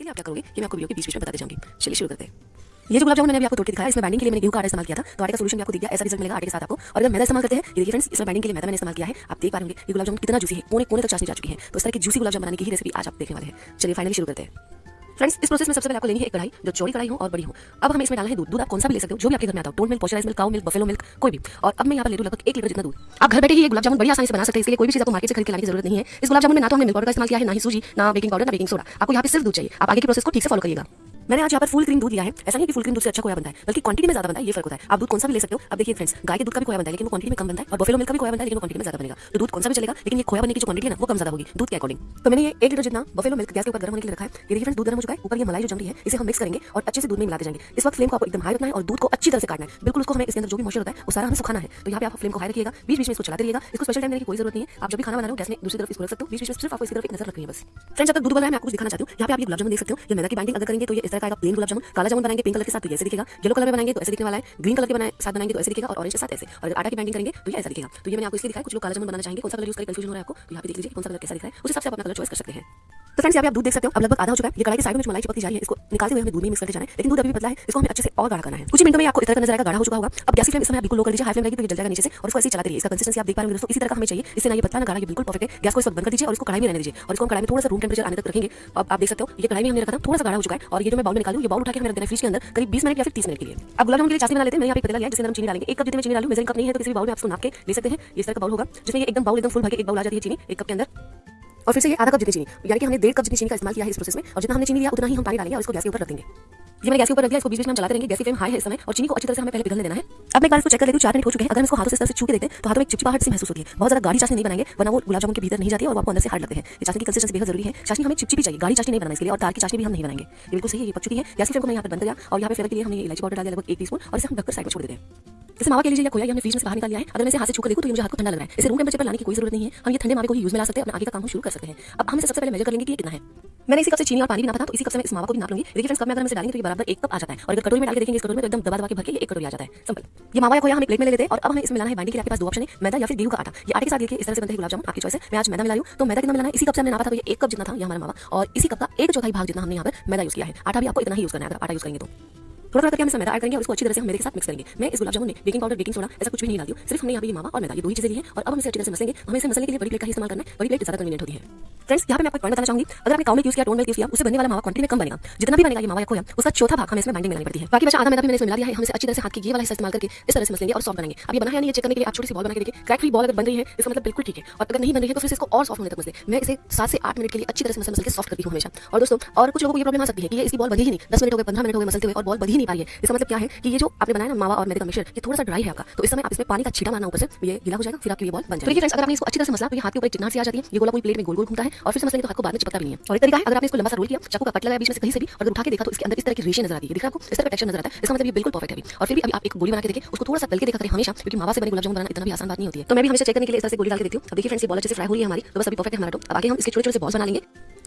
इसके लिए आप क्या करोगे? कि मैं आपको वीडियो के बीच बीच में बताते जाऊँगी। चलिए शुरू करते हैं। ये जो गुलाब जामुन मैंने अभी आपको तोड़ के दिखाया, इसमें बैंडिंग के लिए मैंने गेहूँ का आटा इस्तेमाल किया था। तो आटे का सोल्यूशन भी आपको दिख गया ऐसा रिज़ल्ट मिलेगा आटे के साथ आपको। और अगर मैदा इस्तेमाल करते हैं, ये फ्रेंड्स इसमें बैंडिंग के लिए मैदा मैंने इस्तेमाल किया है। आप देख पा होंगे, ये गुलाब जामुन कितना जूसी है कोने कोने तक चाशनी जा चुकी है। तो इस तरह की जूसी गुलाब जामुन बनाने की रेसिपी आज आप देखने वाले हैं। चलिए फाइनली शुरू करते हैं। फ्रेंड्स इस प्रोसेस में सबसे पहले आपको लेनी है एक कढ़ाई, जो चौड़ी कढ़ाई हो और बड़ी हो। अब हमें इसमें डालना है दूध। दूध आप कौन सा भी ले सकते हो, जो भी आपके घर में आता हो tone milk pasteurise milk, cow milk, buffalo milk, कोई भी। और अब मैं यहाँ पर ले लूँ लगभग एक लीटर जितना दूध। आप घर बैठे ही गुलाब जामुन बड़ी आसानी से बना सकते हैं इसलिए कोई भी चीज़ आपको मार्केट से खरीद के लाने की ज़रूरत नहीं है। इस गुलाब जामुन में ना तो हमने मिल्क पाउडर का इस्तेमाल किया है, ना ही सूजी, ना बेकिंग पाउडर, ना बेकिंग सोडा आपको यहाँ पर सिर्फ़ दूध चाहिए। आप आगे की प्रोसेस को ठीक से फॉलो करिएगा। मैंने आज यहाँ पर फुल क्रीम दूध लिया है। ऐसा नहीं कि फुल क्रीम दूध से अच्छा खोया बनता है, बल्कि क्वांटिटी में ज़्यादा बनता है, ये फ़र्क होता है। आप दूध कौन सा भी ले सकते हो। अब देखिए फ्रेंड्स गाय के दूध का भी खोया बनता है, लेकिन वो क्वांटिटी में कम बनता है और बफेलो मिल्क का भी खोया बनता है, लेकिन वो क्वांटिटी में ज़्यादा बनेगा। तो दूध कौन सा भी चलेगा, लेकिन ये खोया बनने की जो क्वांटिटी है ना, वो कम ज़्यादा होगी, दूध के अकॉर्डिंग तो मैंने ये एक लीटर जितना बफेलो मिल्क गैस के ऊपर गर्म होने के लिए रखा है। ये देखिए फ्रेंड्स दूध गर्म हो चुका है, ऊपर ये मलाई जो जम है, इसे हम मिक्स करेंगे और अच्छे से दूध में मिलाते जाएँगे। इस वक्त फ्लेम को आपको एकदम हाई रखना है और दूध को अच्छी तरह से काटना है। बिल्कुल उसको हमें इसके अंदर जो भी मॉइस्चर होता है, वो सारा हमें सुखाना है। तो यहाँ पे आप फ्लेम को हाई रखिएगा बीच बीच में इसको चलाते रहिएगा। इसको स्पेशल टाइम देने की कोई ज़रूरत नहीं है। आप जब भी खाना बना रहे हो, गैस में दूसरी तरफ़ इसको रख सकते हो। बीच बीच में सिर्फ़ आपको इसकी तरफ़ एक नज़र रखनी है बस। फ्रेंड्स तक दूध बना है मैं आपको दिखाना चाहती हूँ, यहाँ पे आप ये गुलाब जामुन देख सकते हो। ये मैदा की बाइंडिंग अगर करेंगे तो ये इस का प्लेन गुलाब जामुन, काला जामुन बनाएँगे पिंक कलर के साथ तो ऐसे दिखेगा येलो कलर में बनाएँगे तो ऐसे दिखने वाला है ग्रीन कलर के बनाए, साथ बनाएँगे तो ऐसे दिखेगा और ऑरेंज के साथ ऐसे, और आटा की बैंडिंग करेंगे तो ऐसा दिखेगा। तो ये मैंने आपको इसलिए दिखाया, कुछ लोग काला जामुन बनाना चाहेंगे, कौन सा कलर यूज़ करें कंफ्यूजन हो रहा है आपको तो यहाँ पे देख लीजिए कौन सा कलर कैसा दिख है, उस हिसाब से आप अपना कलर चॉइस कर सकते हैं। तो फ्रेंड्स आप दूध देख सकते हो। अब लगभग आधा हो चुका है। ये कढ़ाई के साइड में मलाई चिपकती जा रही है, इसको निकालते हुए हमें दूध में मिक्स करते जाना है। लेकिन दूध अभी पतला है। इसको हमें अच्छे से और गाढ़ा करना है। कुछ मिनटों में आपको इस नज़र आएगा गाढ़ा हो चुका होगा। अब गैस फ्लेम इस समय बिल्कुल लो कर दीजिए हाई फ्लेम रहेगी तो जल जाएगा नीचे से, और इसको ऐसे चलाते रहिए। इसका कंसिस्टेंसी आप देख पा रहे हो दोस्तों। इसी तरह का हमें चाहिए। इससे ना ये पतला ना गाढ़ा, ये बिल्कुल परफेक्ट है। गैस को इस वक्त बंद कर दीजिए और इसको कढ़ाई में रहने दीजिए। और इसको कढ़ाई में थोड़ा सा रूम टेंपरेचर आने तक रखेंगे। अब आप देख सकते हो, ये कढ़ाई में हमने रखा था, थोड़ा सा गाढ़ा हो चुका है। और ये जो मैं बाउल में निकालूं ये बाउल उठा के हमें रख देना फ्रिज के अंदर, करीब 20 मिनट या फिर 30 मिनट के लिए। अब गुलाब जामुन के लिए चाशनी बना लेते हैं। यहाँ पे पतला लिया अंदर हम चीनी डालेंगे। एक कप जितने चीनी डालूं, मेजरिंग कप नहीं है तो किसी बाउल में आप नाप के ले सकते हैं। इस तरह का बाउल होगा, जिसमें एकदम बाउल एकदम फुल भर के एक बाउल आ जाती है चीनी, एक कप के अंदर। और फिर से ये आधा कप जितनी चीनी, यानी कि हमने डेढ़ कप जितनी चीनी का इस्तेमाल किया है इस प्रोसेस में, और जितना हमने चीनी लिया, उतना ही हम पानी डालेंगे और इसको गैस के ऊपर रख देंगे। ये मैंने गैस के ऊपर रख दिया, इसको बीच में हम चलाते रहेंगे, गैस की फ्लेम हाई है इस समय, और चीनी को अच्छी तरह से हमें पहले पिघलने देना है। अब मैं एक बार इसको चेक कर लेती हूँ, चार मिनट हो चुके हैं, अगर हम इसको हाथों से तरह से छू के तो हाथों में चिपचिपाहट से महसूस होती है। बहुत ज़्यादा गाढ़ी चाशनी नहीं बनाएँगे, वरना वो गुलाब जामुन के भीतर नहीं जाती और आपको अंदर से हार्ड लगते हैं। ये चाशनी की कंसिस्टेंसी बेहद ज़रूरी है। चाशनी हमें चिपचिपी चाहिए, गाढ़ी चाशनी नहीं बनाना इसके लिए, और तार की चाशनी भी हम नहीं बनाएँगे। बिल्कुल सही है, ये पक चुकी है। गैस की फ्लेम को मैं यहाँ पर बंद किया और यहाँ पे फ्लेवर के लिए हमने इलायची पाउडर डाल लगभग एक टीस्पून, और इसे हम ढककर साइड में छोड़ देते हैं। इसे मावा के लिए खोया हमने फ्रीज में से बाहर निकाल लिया है, अगर मैं इसे हाथ से छूकर देखूँ तो मुझे हाथ को ठंडा लग रहा है। इसे रूम टेंपरेचर पर लाने की कोई ज़रूरत नहीं है। हम ये ठंडे मावे को ही यूज़ में ला सकते हैं, अपना आगे का काम शुरू कर सकते हैं। अब हम सबसे पहले मेजर कर लेंगे कि ये कितना है। मैंने इसी कप से चीनी और पानी भी नापा था तो इसी कप से मैं इस मावा को भी नाप लूँगी। देखिए फ्रेंड्स कब मैं अगर इसे डालेंगे तो ये बराबर एक कप आ जाता है। और अगर कटोरी में डाल के देखेंगे, इस कटोरी में तो एकदम दबा दबा के भर के एक कटोरी आ जाता है। सिंपल ये मावा खोया हम एक प्लेट में ले लेते हैं, और अब हमें इसमें मिलाना है बाइंडिंग के आपके पास दो ऑप्शन है, मैदा या फिर गेहूँ का आटा। ये आटे के साथ देखिए, इस तरह से बनता है गुलाब जामुन, आपकी चॉइस है। मैं आज मैदा मिला लूँ तो मैदा कितना मिलाना है? इसी कप से हमने नापा था तो ये एक कप जितना था, ये हमारा मावा। और इसी कप का एक चौथाई भाग जितना हमने यहाँ पर मैदा यूज़ किया है। आटा भी आपको इतना ही यूज़ करना है, अगर आटा यूज़ करेंगे तो। थोड़ा थोड़ा करके हम मैदा ऐड करेंगे और इसको अच्छी तरह से हम मेरे के साथ मिक्स करेंगे। मैं इस गुलाब जामुन में बेकिंग पाउडर बेकिंग सोडा ऐसा कुछ भी नहीं डालती हूँ सिर्फ़ हमने यहाँ पे मावा और मैदा, ये दो ही चीज़ें है और अब हम इसे अच्छी तरह से मसलेंगे हमें इसे मसलने के लिए बड़ी प्लेट का इस्तेमाल करना है। बड़ी प्लेट ज़्यादा कन्वीनियंट होती है। फ्रेंड्स यहाँ पे मैं आपको बताना चाहूँगी। अगर आपने काउ मिल्क यूज़ किया टोन मिल्क यूज़ किया, उससे बनने वाला मावा क्वांटिटी में कम बनेगा। जितना भी बनेगा ये मावा खोया, उसका चौथा भाग हमें इसमें बाइंडिंग मिलानी पड़ती है। बाकी बचा आधा मैदा भी मैंने इसमें मिला दिया है। हम अच्छी तरह से हाथ की ये वाला हिस्सा इस्तेमाल करके इस तरह से मसलेंगे और सॉफ्ट बनाएँगे। अब ये बना है नहीं चेक करने के लिए आप छोटी सी बॉल बना के देखिए। क्रैक फ्री बॉल अगर बन रही है, इसका मतलब बिल्कुल ठीक है। और अगर नहीं बन रही है तो फिर इसको और सॉफ्ट होने तक मसले मैं इसे सात से आठ मिनट के लिए अच्छी तरह से मसल मसल के सॉफ्ट करती हूँ हमेशा। और दोस्तों, और कुछ लोगों को प्रॉब्लम आ सकती है कि इसकी बॉल बधी ही नहीं। दस मिनट हो गए, पंद्रह मिनट हो गए, मसलते हुए और बॉल बधी नहीं पा रही है। इसका मतलब क्या है कि ये जो आपने बनाया ना मावा और मैदे का मिश्रण ये थोड़ा सा ड्राई है आपका। तो इस समय आप इसमें पानी का छीटा मारना ऊपर से, ये गिला हो जाएगा, फिर आपकी ये बॉल बन जाएगी। फ्रेंड्स अगर आपने इसको अच्छी तरह से मसला तो ये हाथ के ऊपर चिकनाहट सी आ जाती है, ये गोला पूरी प्लेट में गोल गोल घूमता है, और फिर मसलेंगे तो हाथ को बाद में चिपकता भी नहीं है। और एक तरीका है, अगर आपने इसको लंबा सा रोल किया, चाकू का कट लगाया बीच में से कहीं से भी और उठा के देखा तो इसके अंदर इस तरह की रेशे नज़र आती है। दिख आपको? इस तरह का टेक्सचर नज़र आता है। इसका मतलब ये बिल्कुल परफेक्ट है और फिर भी आप एक गोली बना के देखिए, उसको थोड़ा सा तल के देखा करें हमेशा, क्योंकि मावा से बने गुलाब जामुन बनाना इतना भी आसान बात नहीं होती है। तो मैं भी हमेशा चेक करने के लिए इस तरह से गोली डाल के देखती हूँ। देखिए फ्रेंड्स ये बॉल अच्छे से फ्राई हो रही है हमारी तो बस अभी परफेक्ट है हमारा तो। आगे हम इसके छोटे छोटे से बॉल्स बना लेंगे।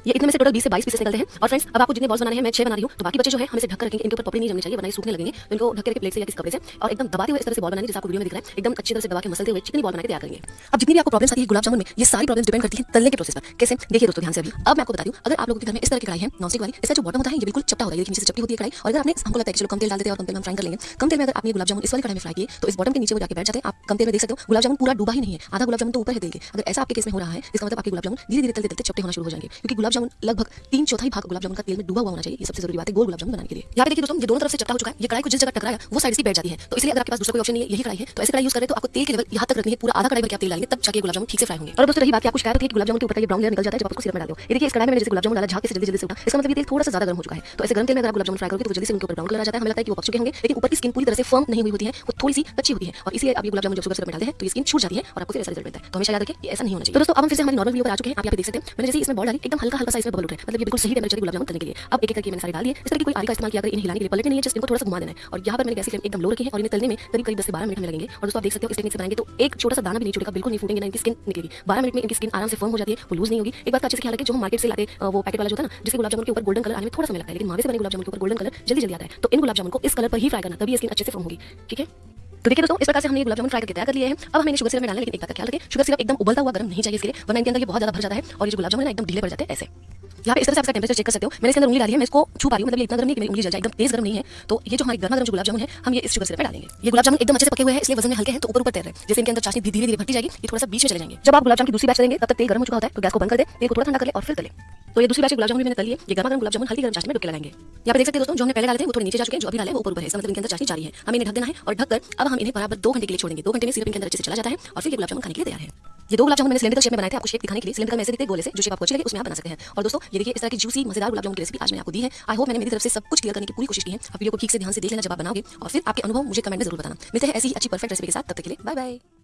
ये इतने में से टोटल 20 से 22 पीसेस निकलते हैं। और फ्रेंड्स अब आपको जितने बॉल्स बनाने हैं, मैं छह बना रही हूँ तो बाकी बच्चे जो है, हम ढक रखेंगे इनके ऊपर पपड़ी नहीं जमनी चाहिए बनाए सूखने लगेंगे। तो इनको ढक के प्लेट से या किस कपड़े से। और एकदम दबाते हुए इस तरह से बॉल बनाएँगे, जैसे आपको वीडियो में दिख रहा है। एकदम अच्छी तरह से दबा के मसलते हुए चिकनी बॉल बना के तैयार करेंगे। अब जितनी भी आपको प्रॉब्लम्स आती है, गुलाब जामुन में, ये सारी प्रॉब्लम्स डिपेंड करती है तलने के प्रोसेस पर। कैसे? देखिए दोस्तों, ध्यान से अभी। अब मैं आपको बता दूँ अगर आप लोगों के घर में इस तरह की कढ़ाई है नॉनस्टिक वाली, इसका जो बॉटम होता है, ये बिल्कुल चपटा होता है। नीचे से चपटी होती है कढ़ाई। और अगर आपने हमको लगता है चलो, कम तेल डाल देते हैं और कम तेल में फ्राई कर लेंगे। कम तेल में अगर आपने गुलाब जामुन इस वाली कढ़ाई में फ्राई किए तो इस बॉटम के नीचे वो जाके बैठ जाते हैं। आप कम तेल में देख सकते हो, गुलाब जामुन पूरा डूबा ही नहीं है। आधा गुलाब जामुन तो ऊपर है तेल अगर ऐसा आपके केस में हो रहा है, इसका मतलब आपके गुलाब जामुन धीरे धीरे तलते तलते चपटे होना शुरू हो जाएँगे। क्योंकि गुलाब जामुन लगभग तीन चौथाई भाग गुलाब जामुन का तेल में डूबा हुआ होना चाहिए। ये सबसे ज़रूरी बात है, गोल गुलाब जामुन बनाने के लिए। यहाँ पे देखिए दोस्तों ये दोनों तरफ़ से चपटा हो चुका है, ये कढ़ाई को जिस जगह टकराया, वो साइड से बैठ जाती है। तो इसलिए अगर आपके पास दूसरा कोई ऑप्शन नहीं है, यही कढ़ाई है तो ऐसे कढ़ाई यूज़ करें तो आपको तेल के लेवल यहाँ तक रखनी है, पूरा आधा कढ़ाई भर के तेल डालेंगे तब जाके गुलाब जामुन ठीक से फ्राई होंगे। और दोस्तों, रही बात आपको शिकायत है गुलाब जामुन के ऊपर ये ब्राउन लेयर निकल जाता है, जब आपको सिरप में डालते देखिए, इस कढ़ाई में जैसे गुलाब जामुन डाला, झाग से जल्दी जल्दी से उठा। इसका मतलब तेल थोड़ा सा ज़्यादा गर्म हो चुका है। तो ऐसे गर्म तेल में अगर गुलाब जामुन फ्राई करोगे तो जल्दी से उनके ऊपर ब्राउन कलर आ जाता है। हमें लगता है कि वो पक चुके होंगे, लेकिन ऊपर की स्किन पूरी तरह से फर्म नहीं हुई होती है, वो थोड़ी सी कच्ची होती है। और इसलिए आप गुलाब जामुन जब सिरप में डालते हैं तो स्किन छूट जाती है और आपको ऐसा रिज़ल्ट मिलता है। तो हमेशा याद रखें ऐसा नहीं होना चाहिए। तो दोस्तों, अब हम फिर से हमारी नॉर्मल वीडियो पर आ चुके हैं। आप यहाँ पे देख सकते हैं, मैंने जैसे इसमें बॉल डाली, एकदम हल्का हल्का सा इसमें बबल उठे। मतलब ये बिल्कुल सही टेम्परेचर गुलाब जामुन करने के लिए। अब एक एक करके मैंने सारे डाल दिए। इस तरह की कोई आरी का इस्तेमाल किया अगर इन्हें हिलाने के लिए पलटने नहीं है जस्ट इनको थोड़ा सा घुमा देना है। और यहाँ पर मैंने गैस फ्लेम एकदम लो रखी है और इन्हें तलने में करीब करीब दस से बारह मिनट में लगेंगे। और दोस्तों आप देख सकते हो इस टेक्निक से बनाएँगे तो एक छोटा सा दाना भी नहीं छूटेगा, बिल्कुल नहीं फूटेंगे, ना इनकी स्किन निकलेगी। बारह मिनट में इनकी स्किन आराम से फर्म हो जाती है, वो लूज नहीं होगी। एक बात अच्छे से ख्याल रखें, जो हम मार्केट से लाते वो पैकेट वाला जो है ना जिसके गुलाब जामुन के ऊपर गोल्डन कलर आने में थोड़ा समय लगता है, लेकिन मावे से बने गुलाब जामुन के ऊपर गोल्डन कलर जल्दी जल्दी आता है। तो इन गुलाब जामुन को इस कलर पर ही फ्राई करना, तभी स्किन अच्छे से फर्म होगी। ठीक है? तो देखिए दोस्तों, इस प्रकार से हमने गुलाब जामुन फ्राई करके तैयार कर लिए हैं। अब हमें शुगर सिरप में डालना लेकिन एक बात का ख्याल रखें शुगर सिरप एकदम उबलता हुआ, गर्म नहीं चाहिए इसके लिए, वरना इनके अंदर ये बहुत ज़्यादा भर जाता है और ये गुलाब जामुन एकदम ढीले पड़ जाते हैं ऐसे। यहाँ पे इस तरह से आप इसका टेम्परेचर चेक कर सकते हो। मैंने इसके अंदर उंगली डाली है, मैं इसको छू पा रही हूँ मतलब इतना गर्म नहीं कि मेरी उंगली जल जाए, एकदम तेज गर्म नहीं है। तो ये जो हमारी गर्मा गर्म गुलाब जामुन है, हम ये इस शुगर सिरप में डालेंगे। ये गुलाब जामुन एकदम अच्छे से पके हुए हैं, इसलिए वज़न में हल्के हैं तो ऊपर ऊपर तैर रहे हैं। जैसे इनके अंदर चाशनी धीरे धीरे भरती जाएगी, ये थोड़ा सा बीच में चले जाएँगे। जब आप गुलाब जामुन की दूसरी बैच करेंगे, तब तक तेल गर्म हो चुका होता है तो गैस को बंद कर दे, तेल को थोड़ा ठंडा कर ले और फिर तले तो ये दूसरी बैच गुलाब जामुन मैंने तली है, ये गर्मा गर्म गुलाब जामुन हल्की गर्म चाशनी में डुबके लगाएँगे। यहाँ पे देख सकते हैं दोस्तों, जो हमने पहले डाले थे, वो थोड़े नीचे जा चुके हैं, जो अभी डाले वो ऊपर ऊपर है। इसका मतलब इनके अंदर चाशनी जारी है। हमें इन्हें ढक देना है और ढककर अब हम इन्हें बराबर दो घंटे के लिए छोड़ेंगे। दो घंटे में सिरप इनके अंदर अच्छे से चला जाता है और फिर ये गुलाब जामुन खाने के लिए तैयार है। ये दो गुलाब जामुन मैंने सिलेंडर शेप में बनाए थे, आपको शेप दिखाने के लिए। सिलेंडर में ऐसे दिखते गोले से, जो शेप आपको अच्छे लगे, उसमें आप बना सकते हैं। और दोस्तों, ये देखिए, इस तरह की जूसी मज़ेदार गुलाब जामुन की रेसिपी आज मैंने आपको दी है। आई होप मैंने मेरी तरफ़ से सब कुछ क्लियर करने की पूरी कोशिश की है। आप वीडियो को ठीक से ध्यान से देख लेना, जब आप बनाओगे। और फिर आपके अनुभव मुझे कमेंट में ज़रूर बताना। मिलते हैं ऐसी अच्छी परफेक्ट रेसिपी के साथ। तब तक के लिए बाय बाय